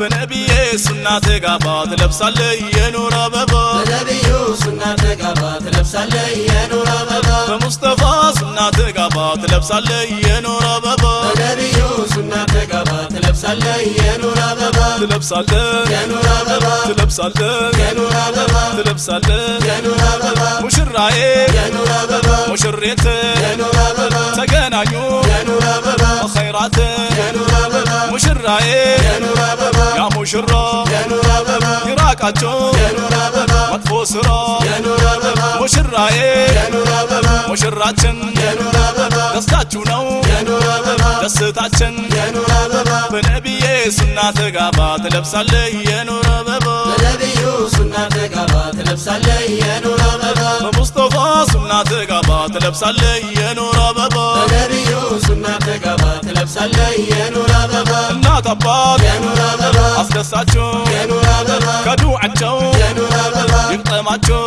በነቢዬ ሱና ተጋባ ትለብሳለህ የኖር አበባ በነቢዩ ሱና ተጋባ ትለብሳለህ የኖር አበባ በሙስጠፋ ሱና ተጋባ ትለብሳለህ የኖር አበባ በነቢዩ ሱና ተጋባ ትለብሳለህ የኖር አበባ ትለብሳለህ የኖር አበባ ትለብሳለህ የኖር አበባ ትለብሳለህ የኖር አበባ ሙሽራዬ የኖር አበባ ሙሽሬት የኖር አበባ ተገናኙ የኖር አበባ ኸይራት የኖር አበባ ሙሽራዬ مشرا يا نور ابا يا نور ابا مطفو سرا يا نور ابا مشرا يا إيه. نور ابا مشراتن يا نور ابا دستاچو نو يا نور ابا دستاچن يا نور ابا بنبي يسنا تغابا تلبسالي يا نور ابا بنبي يسنا تغابا تلبسالي يا نور ابا بمصطفى سنا تغابا تلبسالي يا نور ابا بنبي يسنا تغابا تلبسالي يا نور ابا نا تبا يا نور ابا አስደሳቸው ከዱ አቸው ይግጠማቸው